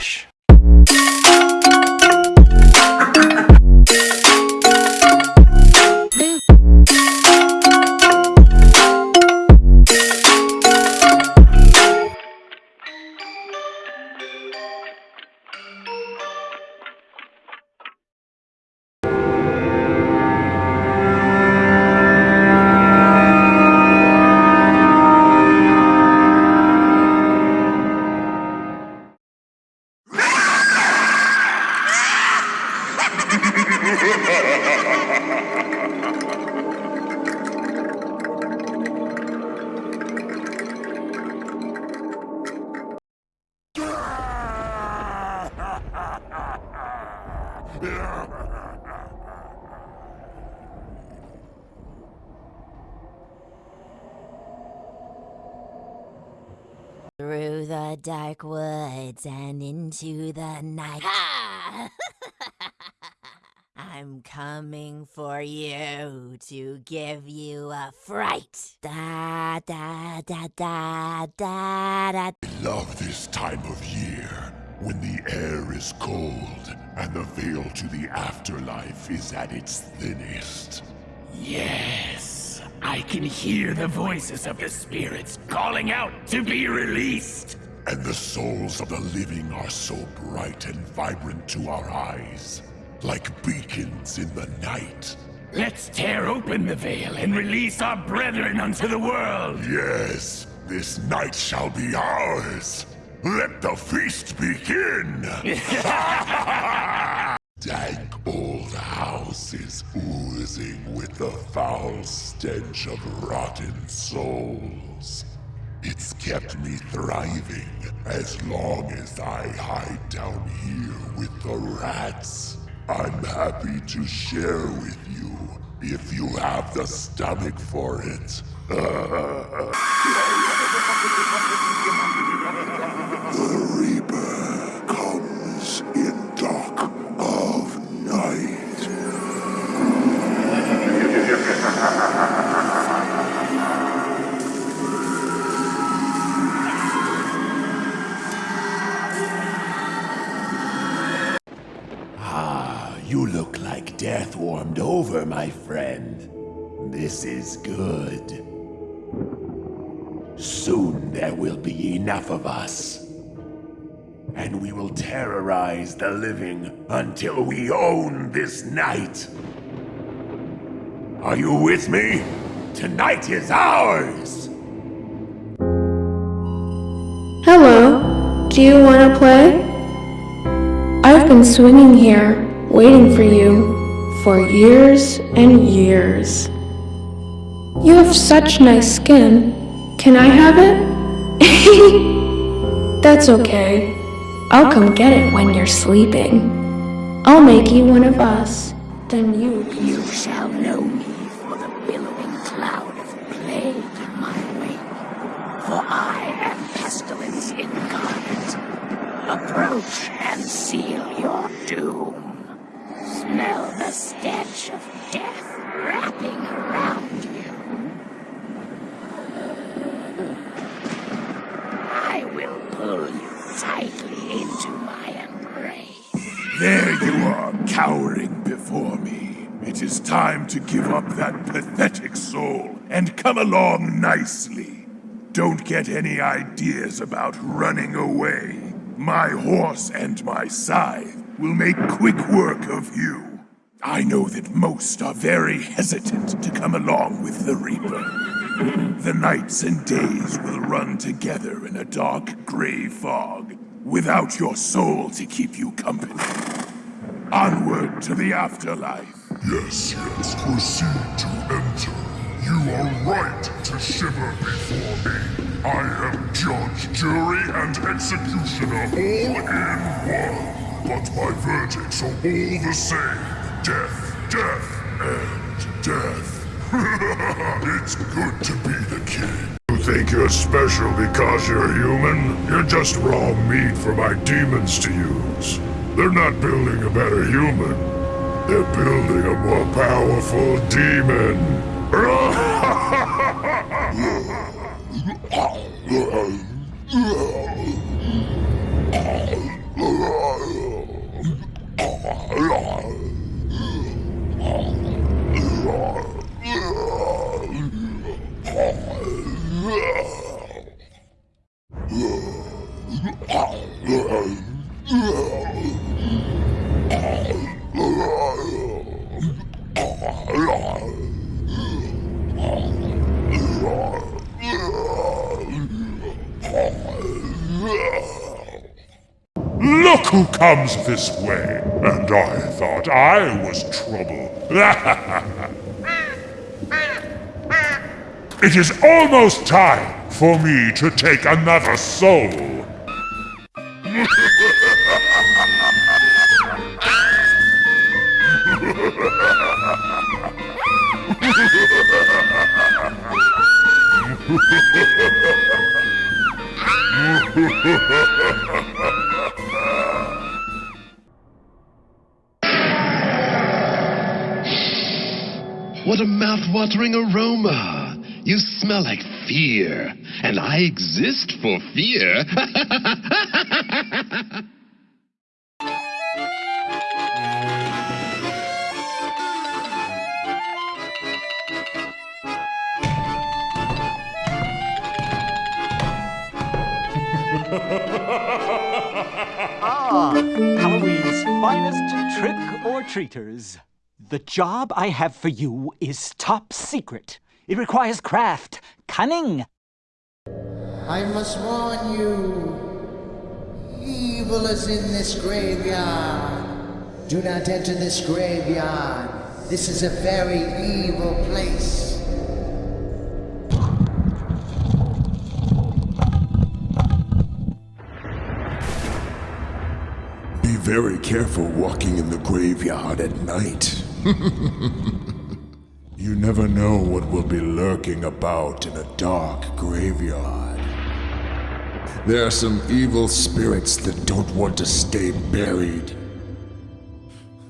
Relaxa. Dark woods and into the night. Ha! I'm coming for you to give you a fright. Da da da da da da. I love this time of year when the air is cold and the veil to the afterlife is at its thinnest. Yes, I can hear the voices of the spirits calling out to be released. And the souls of the living are so bright and vibrant to our eyes, like beacons in the night. Let's tear open the veil and release our brethren unto the world. Yes, this night shall be ours. Let the feast begin! Dank old house is oozing with the foul stench of rotten souls. It's kept me thriving as long as I hide down here with the rats. I'm happy to share with you if you have the stomach for it. The Reaper over, my friend. This is good. Soon there will be enough of us. And we will terrorize the living until we own this night. Are you with me? Tonight is ours! Hello, do you want to play? I've been swinging here, waiting for you, for years and years. You have such nice skin. Can I have it? That's okay. I'll come get it when you're sleeping. I'll make you one of us. Then you You shall know me for the billowing cloud of plague in my wake. For I am pestilence incarnate. Approach and seal your doom. Smell the stench of death wrapping around you. I will pull you tightly into my embrace. There you are, cowering before me. It is time to give up that pathetic soul and come along nicely. Don't get any ideas about running away. My horse and my scythe will make quick work of you. I know that most are very hesitant to come along with the Reaper. The nights and days will run together in a dark gray fog, without your soul to keep you company. Onward to the afterlife. Yes, yes, proceed to enter. You are right to shiver before me. I am judge, jury, and executioner all in one. But my verdicts are all the same. Death, death, and death. it's good to be the king. You think you're special because you're human? You're just raw meat for my demons to use. They're not building a better human. They're building a more powerful demon. Look who comes this way! And I thought I was trouble. it is almost time for me to take another soul. What a mouth-watering aroma! You smell like fear, and I exist for fear. Ah, Halloween's finest trick or treaters. The job I have for you is top secret. It requires craft, cunning. I must warn you. Evil is in this graveyard. Do not enter this graveyard. This is a very evil place. Be very careful walking in the graveyard at night. you never know what will be lurking about in a dark graveyard. There are some evil spirits that don't want to stay buried.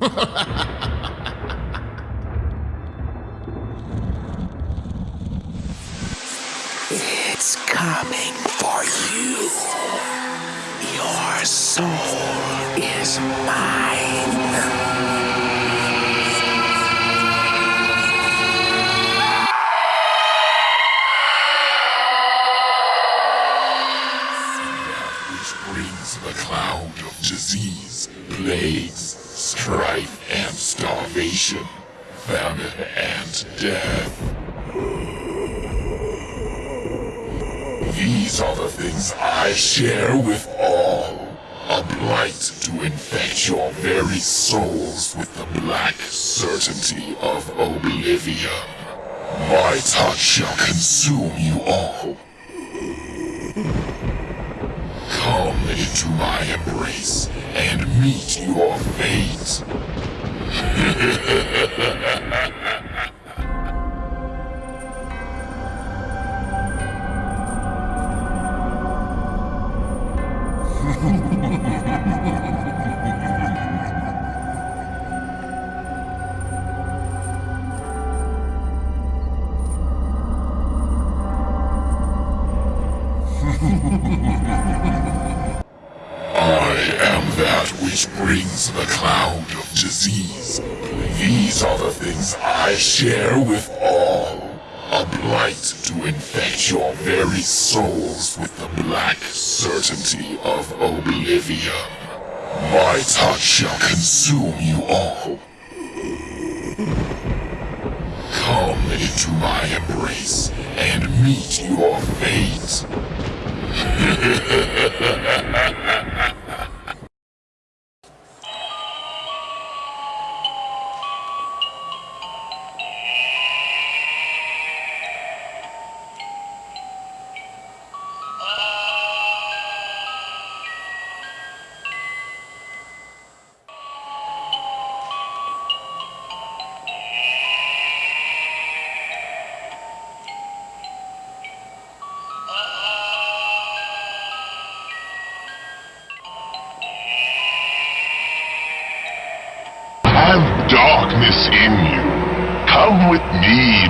It's coming for you. Your soul is mine. Starvation, famine and death. These are the things I share with all. A blight to infect your very souls with the black certainty of oblivion. My touch shall consume you all. Come into my embrace and meet your fate. Ha ha ha ha ha! Share with all. A blight to infect your very souls with the black certainty of oblivion. My touch shall consume you all. Come into my embrace and meet your fate.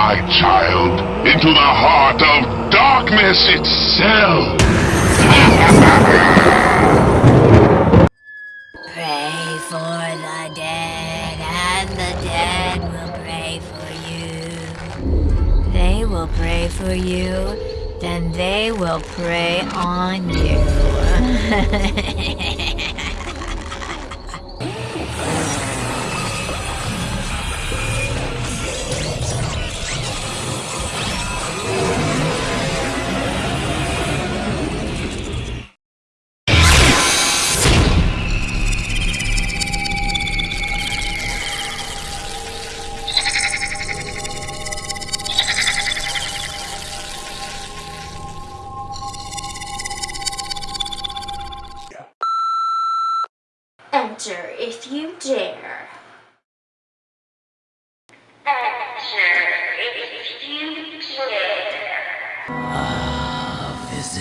my child, into the heart of darkness itself. Pray for the dead, and the dead will pray for you. They will pray for you, then they will prey on you.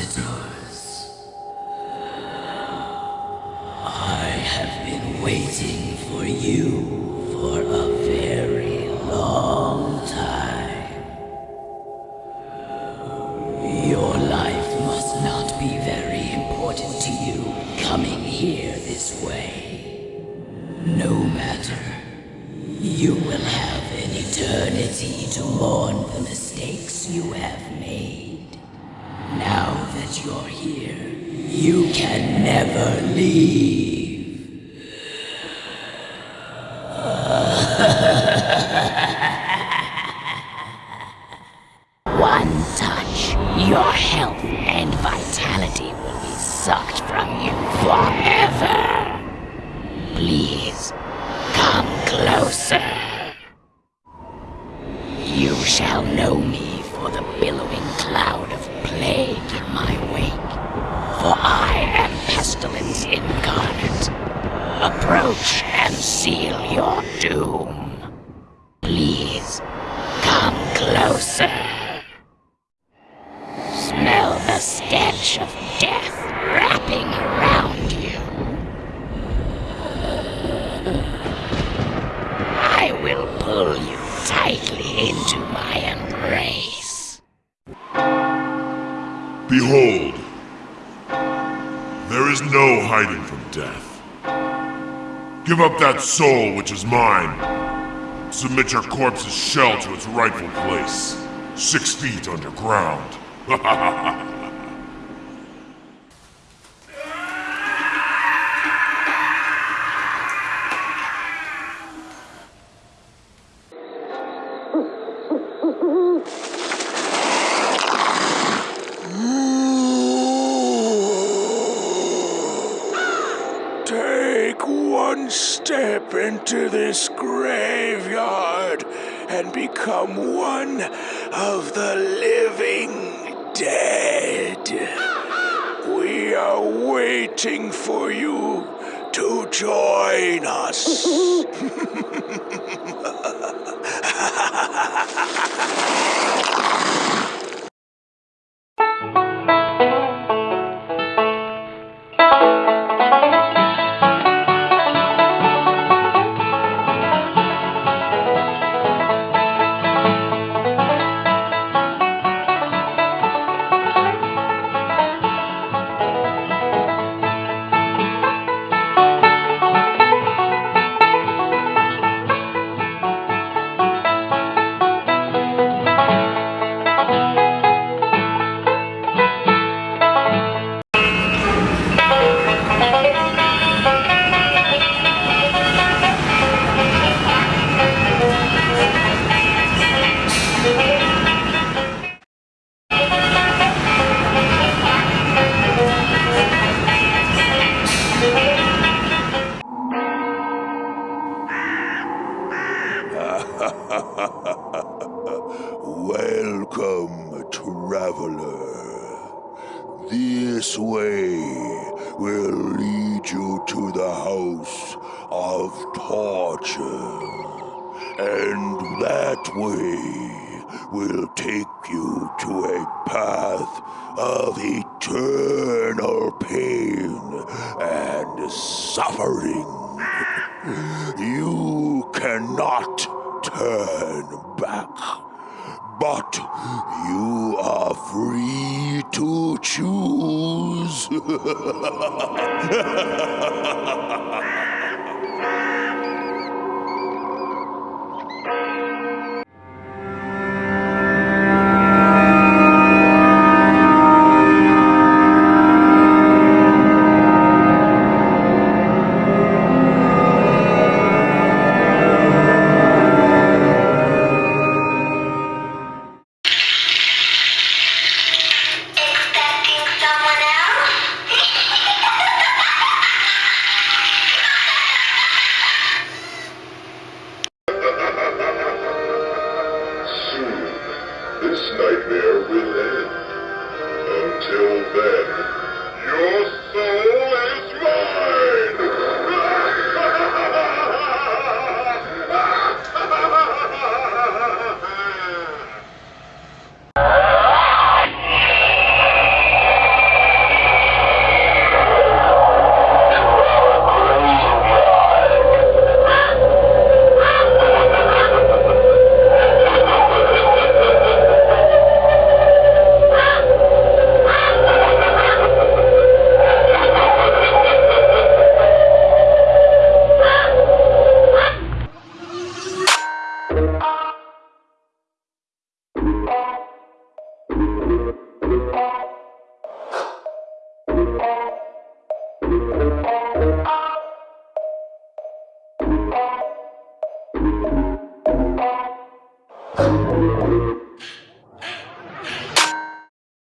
Visitors. I have been waiting for you for a very long time. Your life must not be very important to you coming here this way. You can never leave. Approach and seal your doom. Please, come closer. Give up that soul which is mine. Submit your corpse's shell to its rightful place, six feet underground. Take one step into this graveyard and become one of the living dead. We are waiting for you to join us. that way will take you to a path of eternal pain and suffering. You cannot turn back, but you are free to choose. nightmare will end. Until then, your soul